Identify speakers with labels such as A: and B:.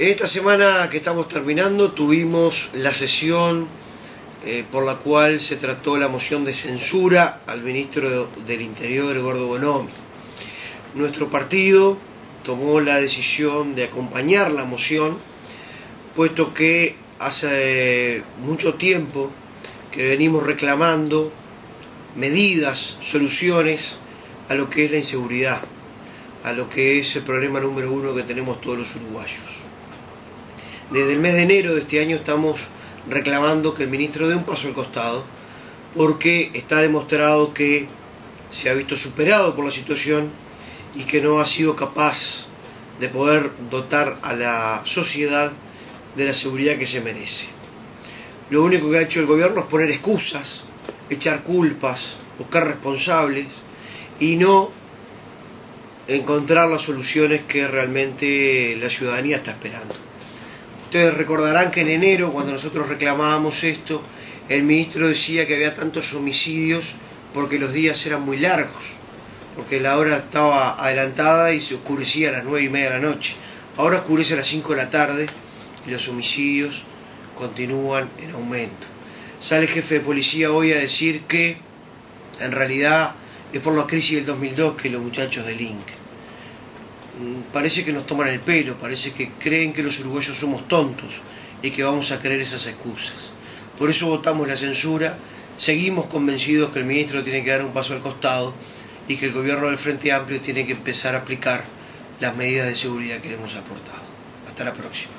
A: En esta semana que estamos terminando tuvimos la sesión eh, por la cual se trató la moción de censura al ministro del Interior, Eduardo Bonomi. Nuestro partido tomó la decisión de acompañar la moción, puesto que hace mucho tiempo que venimos reclamando medidas, soluciones a lo que es la inseguridad, a lo que es el problema número uno que tenemos todos los uruguayos. Desde el mes de enero de este año estamos reclamando que el ministro dé un paso al costado, porque está demostrado que se ha visto superado por la situación y que no ha sido capaz de poder dotar a la sociedad de la seguridad que se merece. Lo único que ha hecho el gobierno es poner excusas, echar culpas, buscar responsables y no encontrar las soluciones que realmente la ciudadanía está esperando. Ustedes recordarán que en enero, cuando nosotros reclamábamos esto, el ministro decía que había tantos homicidios porque los días eran muy largos, porque la hora estaba adelantada y se oscurecía a las nueve y media de la noche. Ahora oscurece a las 5 de la tarde y los homicidios continúan en aumento. Sale el jefe de policía hoy a decir que en realidad es por la crisis del 2002 que los muchachos delinquen. Mm, parece que nos toman el pelo, parece que creen que los uruguayos somos tontos y que vamos a creer esas excusas. Por eso votamos la censura, seguimos convencidos que el ministro tiene que dar un paso al costado y que el gobierno del Frente Amplio tiene que empezar a aplicar las medidas de seguridad que le hemos aportado. Hasta la próxima.